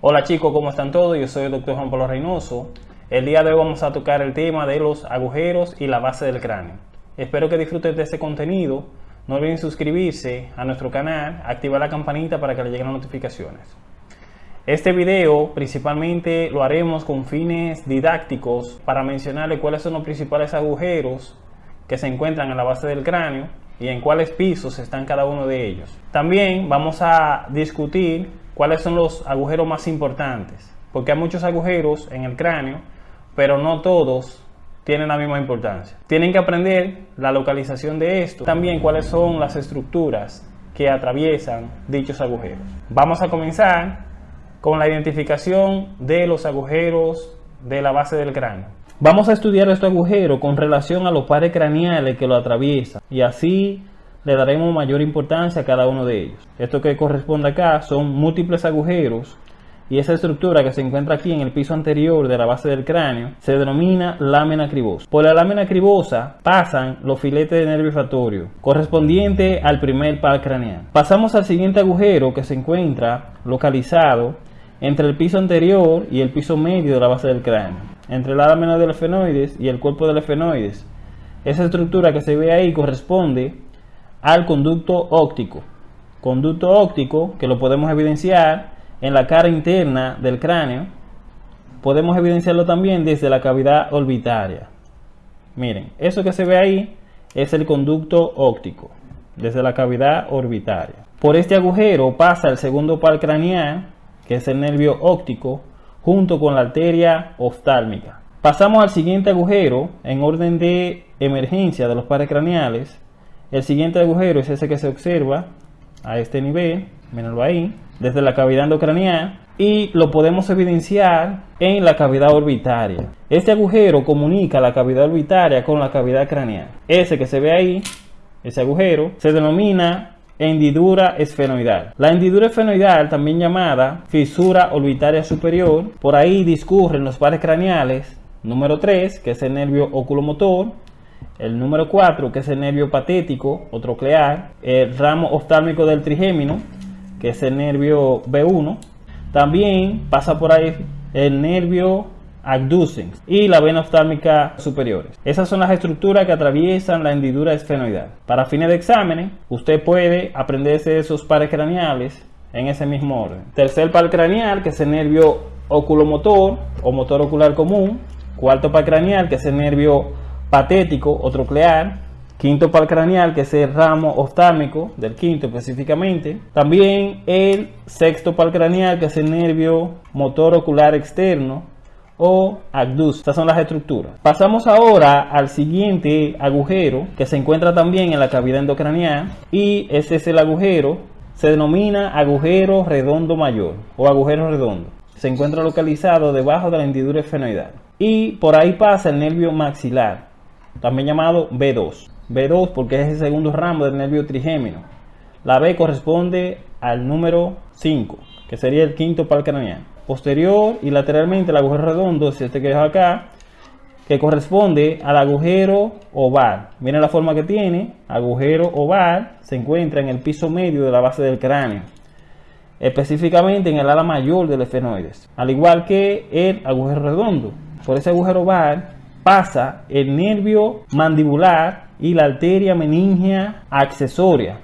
Hola chicos, ¿cómo están todos? Yo soy el doctor Juan Pablo Reynoso. El día de hoy vamos a tocar el tema de los agujeros y la base del cráneo. Espero que disfruten de este contenido. No olviden suscribirse a nuestro canal, activar la campanita para que le lleguen las notificaciones. Este video principalmente lo haremos con fines didácticos para mencionarle cuáles son los principales agujeros que se encuentran en la base del cráneo y en cuáles pisos están cada uno de ellos. También vamos a discutir cuáles son los agujeros más importantes, porque hay muchos agujeros en el cráneo, pero no todos tienen la misma importancia. Tienen que aprender la localización de esto, también cuáles son las estructuras que atraviesan dichos agujeros. Vamos a comenzar con la identificación de los agujeros de la base del cráneo. Vamos a estudiar este agujero con relación a los pares craneales que lo atraviesan y así le daremos mayor importancia a cada uno de ellos. Esto que corresponde acá son múltiples agujeros y esa estructura que se encuentra aquí en el piso anterior de la base del cráneo se denomina lámina cribosa. Por la lámina cribosa pasan los filetes de nervio olfatorio al primer par craneal. Pasamos al siguiente agujero que se encuentra localizado entre el piso anterior y el piso medio de la base del cráneo, entre la lámina del efenoides y el cuerpo del efenoides. Esa estructura que se ve ahí corresponde al conducto óptico. Conducto óptico que lo podemos evidenciar en la cara interna del cráneo. Podemos evidenciarlo también desde la cavidad orbitaria. Miren, eso que se ve ahí es el conducto óptico, desde la cavidad orbitaria. Por este agujero pasa el segundo par craneal, que es el nervio óptico, junto con la arteria oftálmica. Pasamos al siguiente agujero en orden de emergencia de los pares craneales, el siguiente agujero es ese que se observa a este nivel, mírenlo ahí, desde la cavidad endocranial y lo podemos evidenciar en la cavidad orbitaria. Este agujero comunica la cavidad orbitaria con la cavidad craneal. Ese que se ve ahí, ese agujero, se denomina hendidura esfenoidal. La hendidura esfenoidal, también llamada fisura orbitaria superior, por ahí discurren los pares craneales número 3, que es el nervio oculomotor, el número 4, que es el nervio patético o troclear. El ramo oftálmico del trigémino, que es el nervio B1. También pasa por ahí el nervio abducens y la vena oftálmica superiores. Esas son las estructuras que atraviesan la hendidura esfenoidal. Para fines de exámenes, usted puede aprenderse esos pares craneales en ese mismo orden. Tercer par craneal, que es el nervio oculomotor o motor ocular común. Cuarto par craneal, que es el nervio patético o troclear, quinto par craneal, que es el ramo oftálmico del quinto específicamente. También el sexto par craneal, que es el nervio motor ocular externo o abductus. Estas son las estructuras. Pasamos ahora al siguiente agujero que se encuentra también en la cavidad endocranial y ese es el agujero. Se denomina agujero redondo mayor o agujero redondo. Se encuentra localizado debajo de la hendidura esfenoidal. Y por ahí pasa el nervio maxilar también llamado B2. B2 porque es el segundo ramo del nervio trigémino. La B corresponde al número 5, que sería el quinto par craneal. Posterior y lateralmente el agujero redondo, si este que es acá, que corresponde al agujero oval. Miren la forma que tiene, agujero oval, se encuentra en el piso medio de la base del cráneo, específicamente en el ala mayor del efenoides, al igual que el agujero redondo. Por ese agujero oval pasa el nervio mandibular y la arteria meningea accesoria.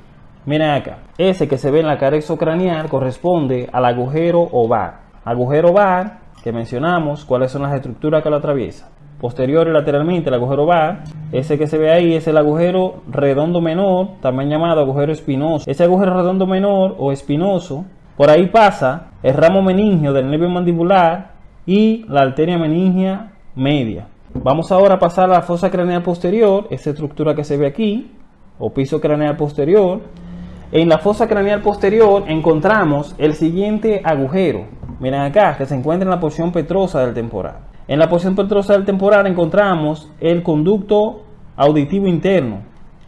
Miren acá, ese que se ve en la cara exocranial corresponde al agujero oval. Agujero oval que mencionamos, cuáles son las estructuras que lo atraviesan. Posterior y lateralmente el agujero oval, ese que se ve ahí es el agujero redondo menor, también llamado agujero espinoso. Ese agujero redondo menor o espinoso, por ahí pasa el ramo meningio del nervio mandibular y la arteria meningea media. Vamos ahora a pasar a la fosa craneal posterior, esa estructura que se ve aquí, o piso craneal posterior. En la fosa craneal posterior encontramos el siguiente agujero. Miren acá, que se encuentra en la porción petrosa del temporal. En la porción petrosa del temporal encontramos el conducto auditivo interno,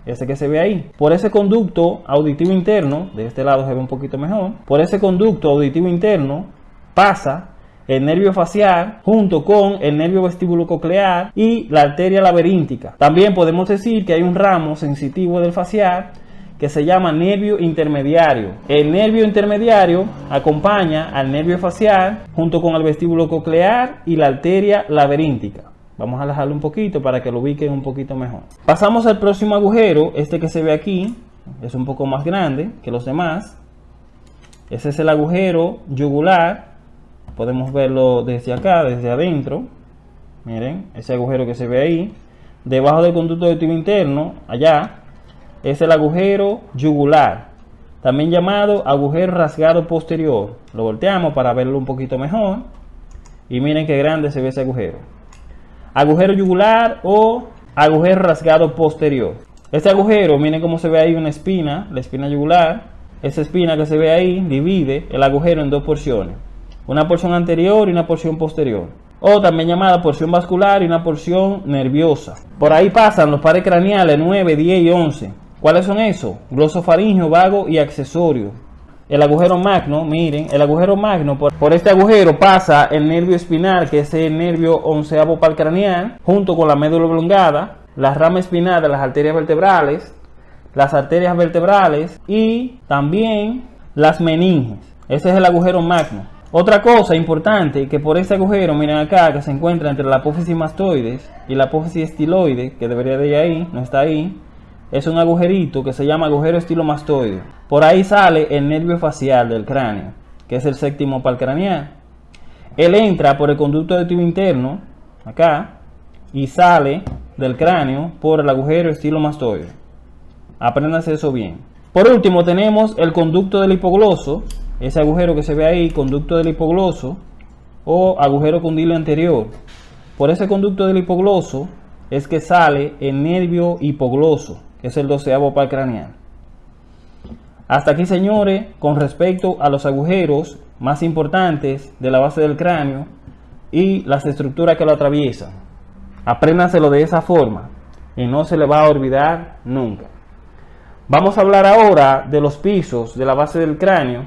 ese que se ve ahí. Por ese conducto auditivo interno, de este lado se ve un poquito mejor, por ese conducto auditivo interno pasa el nervio facial junto con el nervio vestíbulo coclear y la arteria laberíntica. También podemos decir que hay un ramo sensitivo del facial que se llama nervio intermediario. El nervio intermediario acompaña al nervio facial junto con el vestíbulo coclear y la arteria laberíntica. Vamos a alejarlo un poquito para que lo ubiquen un poquito mejor. Pasamos al próximo agujero, este que se ve aquí, es un poco más grande que los demás. Ese es el agujero yugular. Podemos verlo desde acá, desde adentro. Miren, ese agujero que se ve ahí. Debajo del conducto de tubo interno, allá, es el agujero yugular. También llamado agujero rasgado posterior. Lo volteamos para verlo un poquito mejor. Y miren qué grande se ve ese agujero agujero yugular o agujero rasgado posterior. Este agujero, miren cómo se ve ahí una espina, la espina yugular. Esa espina que se ve ahí divide el agujero en dos porciones. Una porción anterior y una porción posterior. O también llamada porción vascular y una porción nerviosa. Por ahí pasan los pares craneales 9, 10 y 11. ¿Cuáles son esos? Glosofaringio, vago y accesorio el agujero magno, miren, el agujero magno, por, este agujero pasa el nervio espinal, que es el nervio onceavo palcraneal, junto con la médula oblongada, la rama espinal de las arterias vertebrales, las arterias vertebrales y también las meninges. Ese es el agujero magno. Otra cosa importante, que por este agujero, miren acá, que se encuentra entre la apófisis mastoides y la apófisis estiloide, que debería de ir ahí, no está ahí, es un agujerito que se llama agujero estilo mastoide. Por ahí sale el nervio facial del cráneo, que es el séptimo palcraneal. Él entra por el conducto de tubo interno, acá, y sale del cráneo por el agujero estilo mastoide. Apréndase eso bien. Por último tenemos el conducto del hipogloso, ese agujero que se ve ahí, conducto del hipogloso o agujero condilo anterior. Por ese conducto del hipogloso es que sale el nervio hipogloso es el doceavo par craneal. Hasta aquí, señores, con respecto a los agujeros más importantes de la base del cráneo y las estructuras que lo atraviesan. Apréndanselo de esa forma y no se le va a olvidar nunca. Vamos a hablar ahora de los pisos de la base del cráneo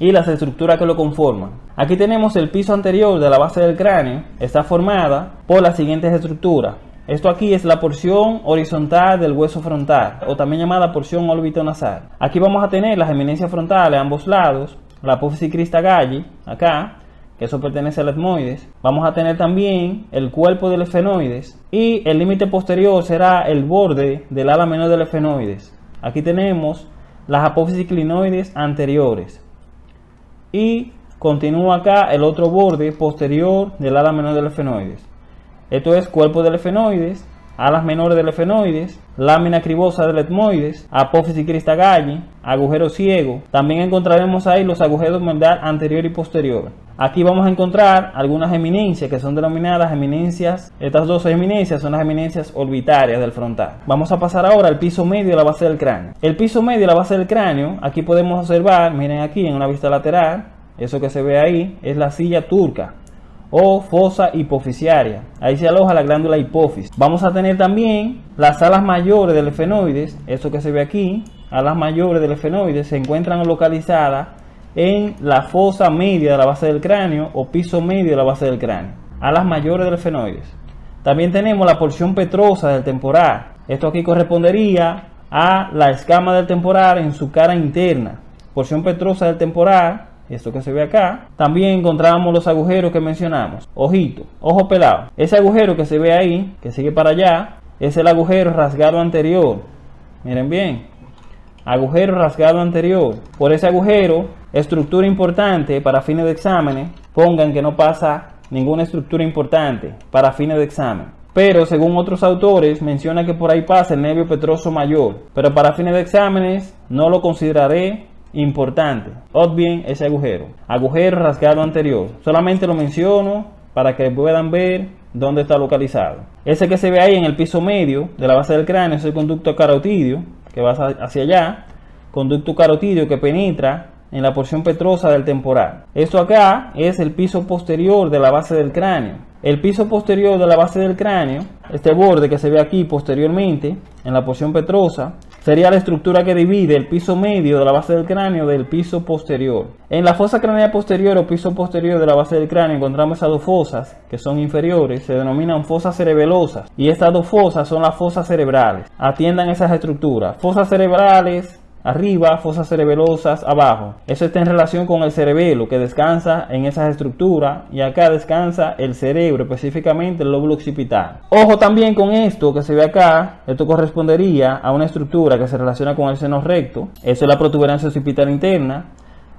y las estructuras que lo conforman. Aquí tenemos el piso anterior de la base del cráneo. Está formada por las siguientes estructuras. Esto aquí es la porción horizontal del hueso frontal, o también llamada porción nasal. Aquí vamos a tener las eminencias frontales a ambos lados, la apófisis crista galli, acá, que eso pertenece al etmoides. Vamos a tener también el cuerpo del efenoides y el límite posterior será el borde del ala menor del efenoides. Aquí tenemos las apófisis clinoides anteriores y continúa acá el otro borde posterior del ala menor del efenoides. Esto es cuerpo del efenoides, alas menores del efenoides, lámina cribosa del etmoides, apófisis cristagalli, agujero ciego. También encontraremos ahí los agujeros mental anterior y posterior. Aquí vamos a encontrar algunas eminencias que son denominadas eminencias. Estas dos eminencias son las eminencias orbitarias del frontal. Vamos a pasar ahora al piso medio de la base del cráneo. El piso medio de la base del cráneo, aquí podemos observar, miren aquí en una vista lateral, eso que se ve ahí es la silla turca o fosa hipofisiaria. Ahí se aloja la glándula hipófisis. Vamos a tener también las alas mayores del efenoides, eso que se ve aquí, alas mayores del efenoides se encuentran localizadas en la fosa media de la base del cráneo o piso medio de la base del cráneo. Alas mayores del efenoides. También tenemos la porción petrosa del temporal. Esto aquí correspondería a la escama del temporal en su cara interna. Porción petrosa del temporal esto que se ve acá, también encontramos los agujeros que mencionamos. Ojito, ojo pelado. Ese agujero que se ve ahí, que sigue para allá, es el agujero rasgado anterior. Miren bien, agujero rasgado anterior. Por ese agujero, estructura importante para fines de exámenes, pongan que no pasa ninguna estructura importante para fines de examen. Pero según otros autores menciona que por ahí pasa el nervio petroso mayor. Pero para fines de exámenes no lo consideraré Importante, bien ese agujero. Agujero rasgado anterior. Solamente lo menciono para que puedan ver dónde está localizado. Ese que se ve ahí en el piso medio de la base del cráneo es el conducto carotidio que va hacia allá. Conducto carotidio que penetra en la porción petrosa del temporal. Esto acá es el piso posterior de la base del cráneo. El piso posterior de la base del cráneo, este borde que se ve aquí posteriormente en la porción petrosa, sería la estructura que divide el piso medio de la base del cráneo del piso posterior. En la fosa craneal posterior o piso posterior de la base del cráneo encontramos esas dos fosas que son inferiores, se denominan fosas cerebelosas y estas dos fosas son las fosas cerebrales. Atiendan esas estructuras. Fosas cerebrales arriba, fosas cerebelosas abajo. Eso está en relación con el cerebelo que descansa en esas estructuras y acá descansa el cerebro, específicamente el lóbulo occipital. Ojo también con esto que se ve acá, esto correspondería a una estructura que se relaciona con el seno recto, eso es la protuberancia occipital interna,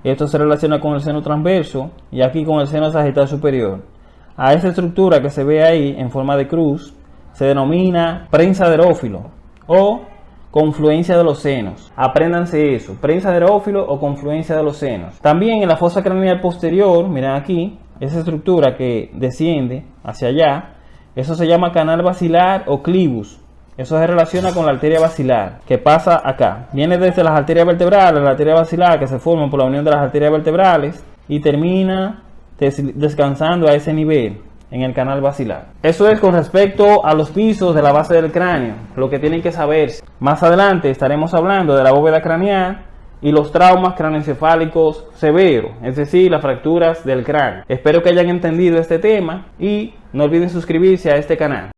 esto se relaciona con el seno transverso y aquí con el seno sagital superior. A esa estructura que se ve ahí en forma de cruz se denomina prensa de o confluencia de los senos. Apréndanse eso, prensa de aerófilo o confluencia de los senos. También en la fosa craneal posterior, miren aquí, esa estructura que desciende hacia allá, eso se llama canal basilar o clivus. Eso se relaciona con la arteria basilar, que pasa acá. Viene desde las arterias vertebrales, la arteria basilar, que se forman por la unión de las arterias vertebrales, y termina descansando a ese nivel en el canal basilar. Eso es con respecto a los pisos de la base del cráneo, lo que tienen que saber. Más adelante estaremos hablando de la bóveda craneal y los traumas craneoencefálicos severos, es decir, las fracturas del cráneo. Espero que hayan entendido este tema y no olviden suscribirse a este canal.